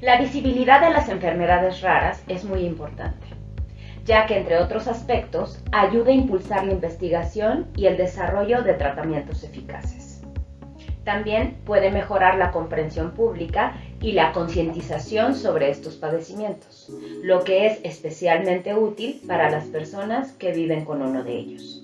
La visibilidad de las enfermedades raras es muy importante, ya que entre otros aspectos ayuda a impulsar la investigación y el desarrollo de tratamientos eficaces. También puede mejorar la comprensión pública y la concientización sobre estos padecimientos, lo que es especialmente útil para las personas que viven con uno de ellos.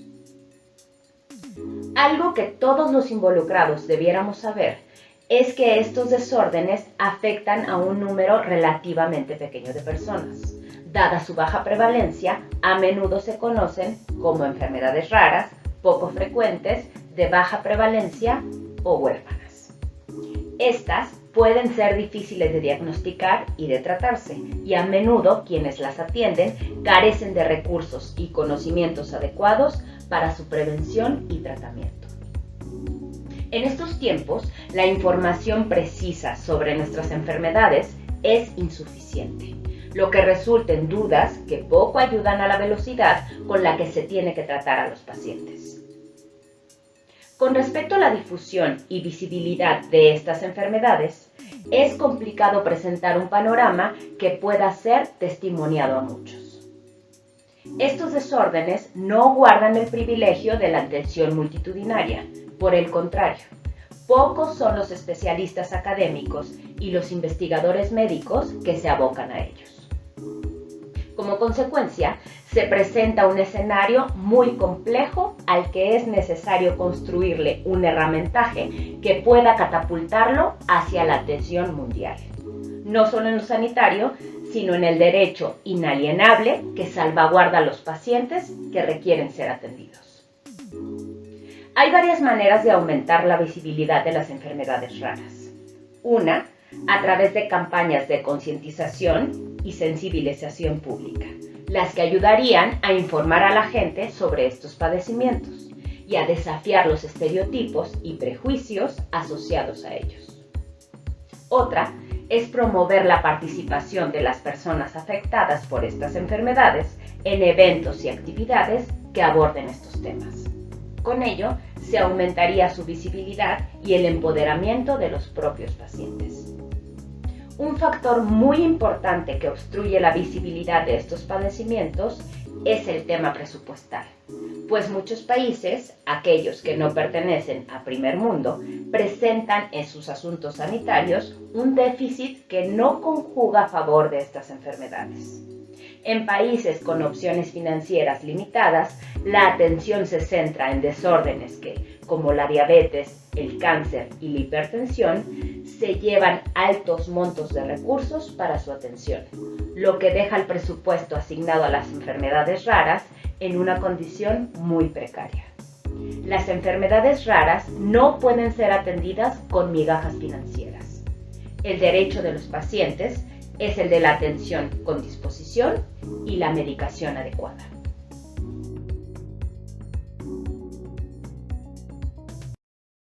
Algo que todos los involucrados debiéramos saber es que estos desórdenes afectan a un número relativamente pequeño de personas. Dada su baja prevalencia, a menudo se conocen como enfermedades raras, poco frecuentes, de baja prevalencia o huérfanas. Estas pueden ser difíciles de diagnosticar y de tratarse, y a menudo quienes las atienden carecen de recursos y conocimientos adecuados para su prevención y tratamiento. En estos tiempos, la información precisa sobre nuestras enfermedades es insuficiente, lo que resulta en dudas que poco ayudan a la velocidad con la que se tiene que tratar a los pacientes. Con respecto a la difusión y visibilidad de estas enfermedades, es complicado presentar un panorama que pueda ser testimoniado a muchos. Estos desórdenes no guardan el privilegio de la atención multitudinaria, por el contrario, pocos son los especialistas académicos y los investigadores médicos que se abocan a ellos. Como consecuencia, se presenta un escenario muy complejo al que es necesario construirle un herramientaje que pueda catapultarlo hacia la atención mundial. No solo en lo sanitario, sino en el derecho inalienable que salvaguarda a los pacientes que requieren ser atendidos. Hay varias maneras de aumentar la visibilidad de las enfermedades raras. Una, a través de campañas de concientización y sensibilización pública, las que ayudarían a informar a la gente sobre estos padecimientos y a desafiar los estereotipos y prejuicios asociados a ellos. Otra es promover la participación de las personas afectadas por estas enfermedades en eventos y actividades que aborden estos temas. Con ello, se aumentaría su visibilidad y el empoderamiento de los propios pacientes. Un factor muy importante que obstruye la visibilidad de estos padecimientos es el tema presupuestal, pues muchos países, aquellos que no pertenecen a primer mundo, presentan en sus asuntos sanitarios un déficit que no conjuga a favor de estas enfermedades. En países con opciones financieras limitadas, la atención se centra en desórdenes que, como la diabetes, el cáncer y la hipertensión, se llevan altos montos de recursos para su atención, lo que deja el presupuesto asignado a las enfermedades raras en una condición muy precaria. Las enfermedades raras no pueden ser atendidas con migajas financieras. El derecho de los pacientes es el de la atención con disposición y la medicación adecuada.